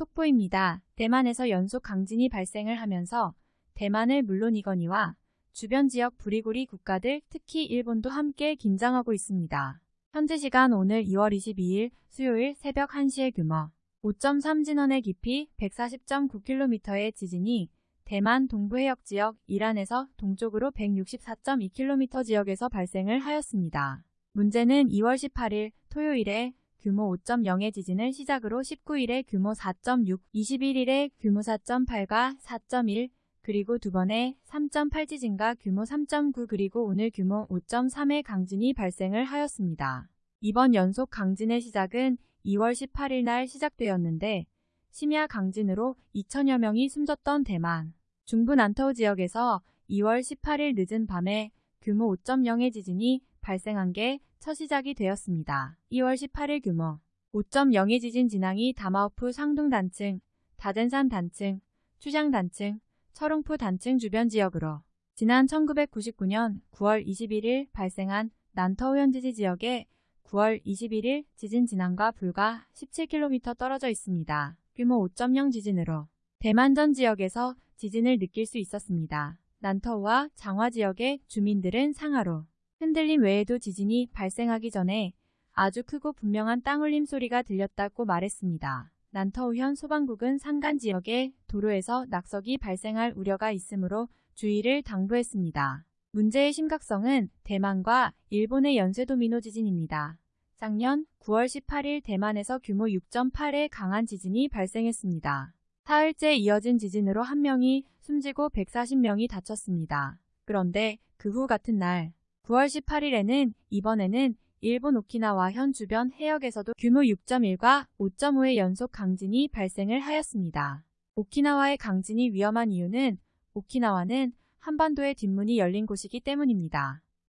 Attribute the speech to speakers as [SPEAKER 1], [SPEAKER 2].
[SPEAKER 1] 속보입니다. 대만에서 연속 강진이 발생을 하면서 대만을 물론이거니와 주변 지역 부리구리 국가들 특히 일본도 함께 긴장하고 있습니다. 현재 시간 오늘 2월 22일 수요일 새벽 1시의 규모 5.3 진원의 깊이 140.9km의 지진이 대만 동부 해역 지역 이란에서 동쪽으로 164.2km 지역에서 발생을 하였습니다. 문제는 2월 18일 토요일에 규모 5.0의 지진을 시작으로 19일에 규모 4.6, 21일에 규모 4.8과 4.1, 그리고 두 번의 3.8 지진과 규모 3.9 그리고 오늘 규모 5.3의 강진이 발생을 하였습니다. 이번 연속 강진의 시작은 2월 18일 날 시작되었는데 심야 강진으로 2천여 명이 숨졌던 대만 중부 난터우 지역에서 2월 18일 늦은 밤에 규모 5.0의 지진이 발생한 게 첫 시작이 되었습니다. 2월 18일 규모 5.0의 지진 진앙이 다마오프 상둥 단층, 다젠산 단층, 추장 단층, 철옹프 단층 주변 지역으로 지난 1999년 9월 21일 발생한 난터우 현 지지 지역에 9월 21일 지진 진앙과 불과 17km 떨어져 있습니다. 규모 5.0 지진으로 대만전 지역에서 지진을 느낄 수 있었습니다. 난터우와 장화 지역의 주민들은 상하로 흔들림 외에도 지진이 발생하기 전에 아주 크고 분명한 땅울림 소리가 들렸다고 말했습니다. 난터우현 소방국은 산간 지역의 도로에서 낙석이 발생할 우려가 있으므로 주의를 당부했습니다. 문제의 심각성은 대만과 일본의 연쇄도미노 지진입니다. 작년 9월 18일 대만에서 규모 6.8의 강한 지진이 발생했습니다. 사흘째 이어진 지진으로 한 명이 숨지고 140명이 다쳤습니다. 그런데 그 후 같은 날 9월 18일에는 이번에는 일본 오키나와 현 주변 해역에서도 규모 6.1과 5.5의 연속 강진이 발생을 하였습니다. 오키나와의 강진이 위험한 이유는 오키나와는 한반도의 뒷문이 열린 곳이기 때문입니다.